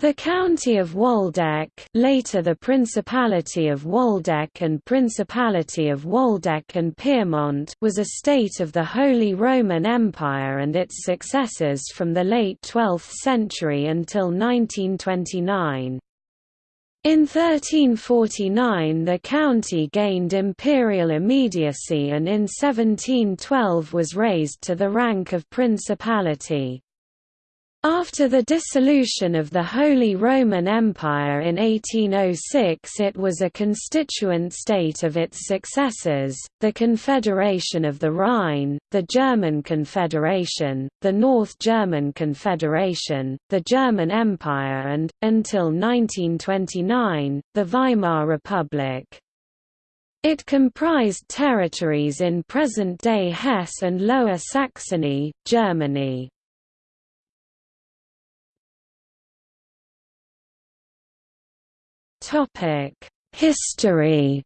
The County of Waldeck later the Principality of Waldeck and Principality of Waldeck and Pyrmont was a state of the Holy Roman Empire and its successors from the late 12th century until 1929. In 1349 the county gained imperial immediacy and in 1712 was raised to the rank of principality. After the dissolution of the Holy Roman Empire in 1806 it was a constituent state of its successors, the Confederation of the Rhine, the German Confederation, the North German Confederation, the German Empire and, until 1929, the Weimar Republic. It comprised territories in present-day Hesse and Lower Saxony, Germany. History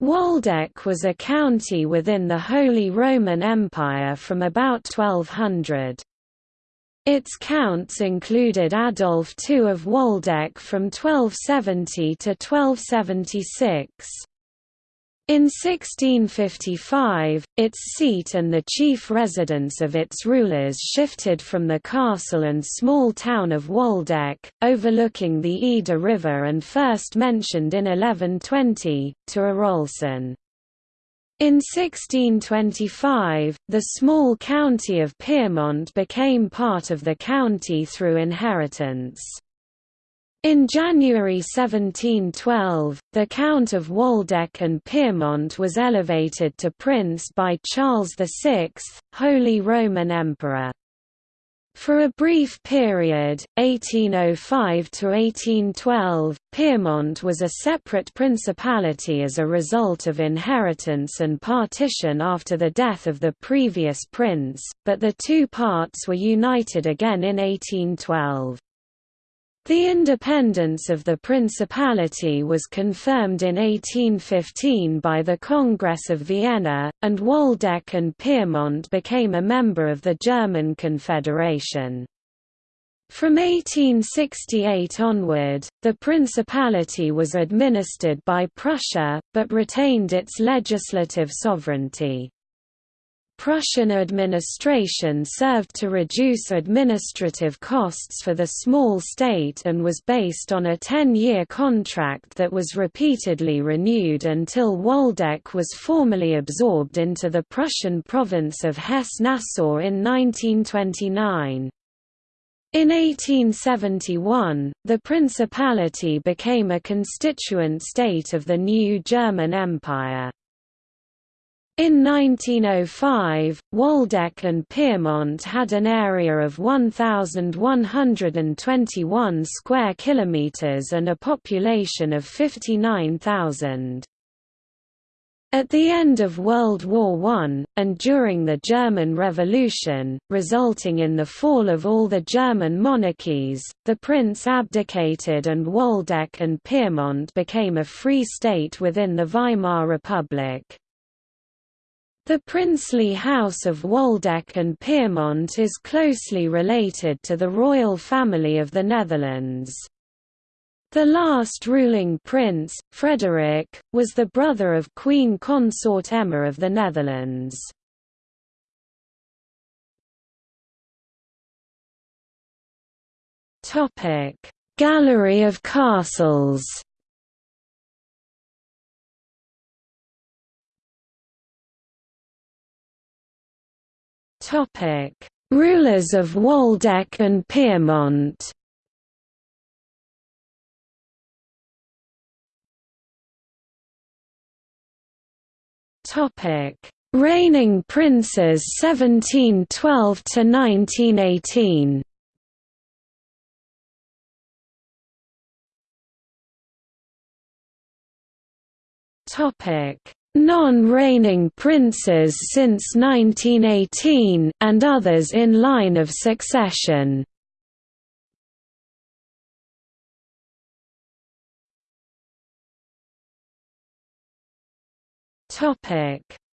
Waldeck was a county within the Holy Roman Empire from about 1200. Its counts included Adolf II of Waldeck from 1270 to 1276. In 1655, its seat and the chief residence of its rulers shifted from the castle and small town of Waldeck, overlooking the Eder River and first mentioned in 1120, to Arolsen. In 1625, the small county of Pyrmont became part of the county through inheritance. In January 1712, the Count of Waldeck and Pyrmont was elevated to prince by Charles VI, Holy Roman Emperor. For a brief period, 1805 to 1812, Pyrmont was a separate principality as a result of inheritance and partition after the death of the previous prince, but the two parts were united again in 1812. The independence of the principality was confirmed in 1815 by the Congress of Vienna, and Waldeck and Pyrmont became a member of the German Confederation. From 1868 onward, the principality was administered by Prussia, but retained its legislative sovereignty. Prussian administration served to reduce administrative costs for the small state and was based on a 10-year contract that was repeatedly renewed until Waldeck was formally absorbed into the Prussian province of Hesse-Nassau in 1929. In 1871, the principality became a constituent state of the new German Empire. In 1905, Waldeck and Pyrmont had an area of 1121 square kilometers and a population of 59,000. At the end of World War I, and during the German Revolution, resulting in the fall of all the German monarchies, the prince abdicated and Waldeck and Pyrmont became a free state within the Weimar Republic. The princely house of Waldeck and Pyrmont is closely related to the royal family of the Netherlands. The last ruling prince, Frederick, was the brother of Queen Consort Emma of the Netherlands. Gallery of castles Topic: Rulers of Waldeck and Pyrmont. Topic: Reigning princes 1712 to 1918. Topic: non-reigning princes since 1918, and others in line of succession.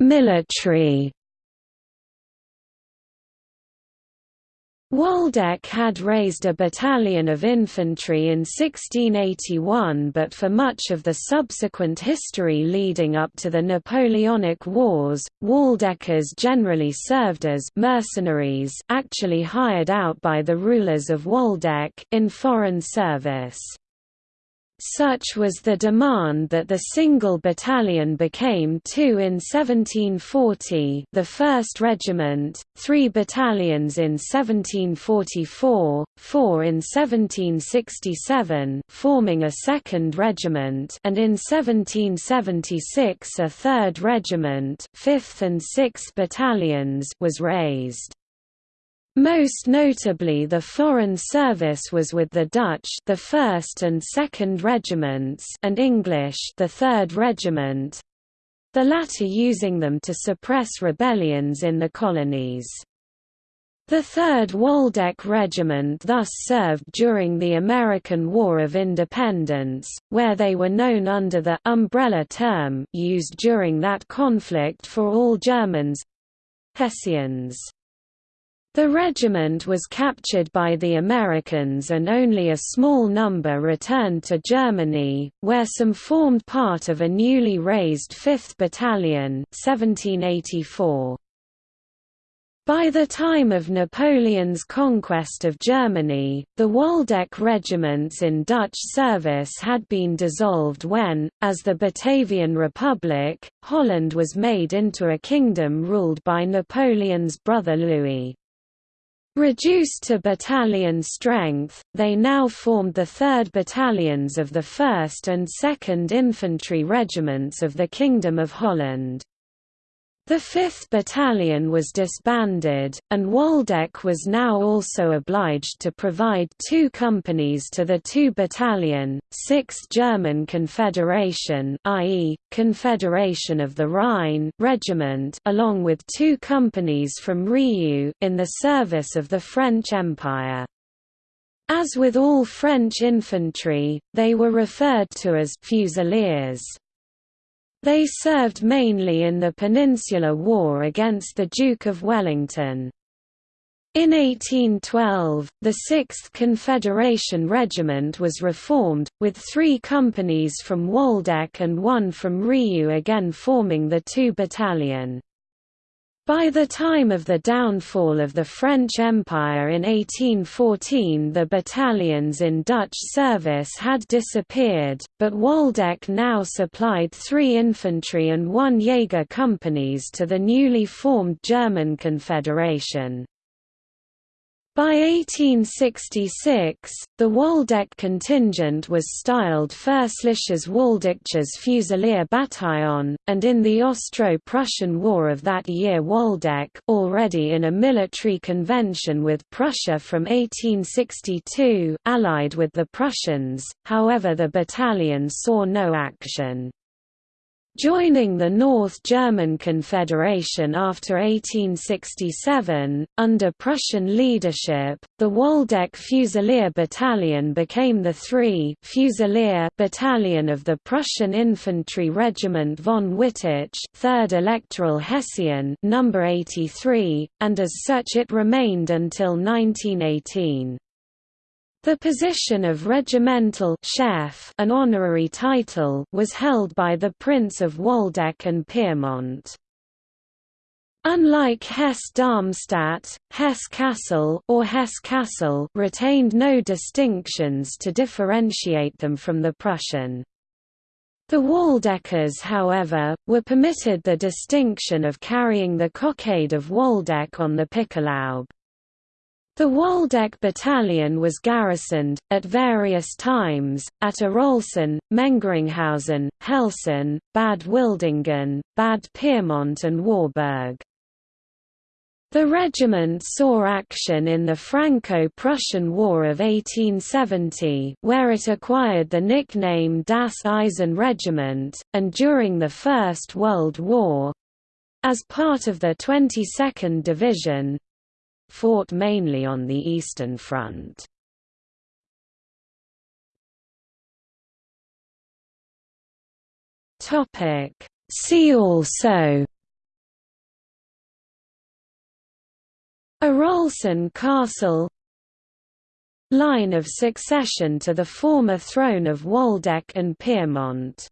Military Waldeck had raised a battalion of infantry in 1681 but for much of the subsequent history leading up to the Napoleonic Wars, Waldeckers generally served as mercenaries actually hired out by the rulers of Waldeck in foreign service. Such was the demand that the single battalion became two in 1740 the 1st Regiment, three battalions in 1744, four in 1767 forming a 2nd Regiment and in 1776 a 3rd Regiment 5th and 6th Battalions was raised. Most notably the Foreign Service was with the Dutch the 1st and 2nd Regiments and English the 3rd Regiment, the latter using them to suppress rebellions in the colonies. The 3rd Waldeck Regiment thus served during the American War of Independence, where they were known under the «umbrella term» used during that conflict for all Germans—Hessians. The regiment was captured by the Americans and only a small number returned to Germany, where some formed part of a newly raised 5th Battalion 1784. By the time of Napoleon's conquest of Germany, the Waldeck regiments in Dutch service had been dissolved when, as the Batavian Republic, Holland was made into a kingdom ruled by Napoleon's brother Louis. Reduced to battalion strength, they now formed the 3rd Battalions of the 1st and 2nd Infantry Regiments of the Kingdom of Holland. The 5th Battalion was disbanded, and Waldeck was now also obliged to provide two companies to the 2 Battalion, 6th German Confederation i.e., Confederation of the Rhine Regiment along with two companies from Reuss in the service of the French Empire. As with all French infantry, they were referred to as «fusiliers». They served mainly in the Peninsular War against the Duke of Wellington. In 1812, the 6th Confederation Regiment was reformed, with three companies from Waldeck and one from Reuss again forming the 2 Battalion. By the time of the downfall of the French Empire in 1814 the battalions in Dutch service had disappeared, but Waldeck now supplied three infantry and one Jaeger companies to the newly formed German Confederation. By 1866, the Waldeck contingent was styled Fürstliches Waldeckisches Fusilier Bataillon, and in the Austro-Prussian War of that year Waldeck already in a military convention with Prussia from 1862 allied with the Prussians, however the battalion saw no action. Joining the North German Confederation after 1867, under Prussian leadership, the Waldeck Fusilier Battalion became the 3 Fusilier Battalion of the Prussian Infantry Regiment von Wittich 3rd Electoral Hessian number 83, and as such it remained until 1918. The position of regimental chef an honorary title was held by the Prince of Waldeck and Pyrmont. Unlike Hesse-Darmstadt, Hesse-Kassel or Hesse-Kassel retained no distinctions to differentiate them from the Prussian. The Waldeckers however, were permitted the distinction of carrying the cockade of Waldeck on the Pickelhaube. The Waldeck Battalion was garrisoned, at various times, at Arolsen, Mengeringhausen, Helsen, Bad Wildungen, Bad Pyrmont and Warburg. The regiment saw action in the Franco-Prussian War of 1870 where it acquired the nickname Das Eisen Regiment, and during the First World War—as part of the 22nd Division, fought mainly on the Eastern Front. See also Arolsen Castle Line of succession to the former throne of Waldeck and Pyrmont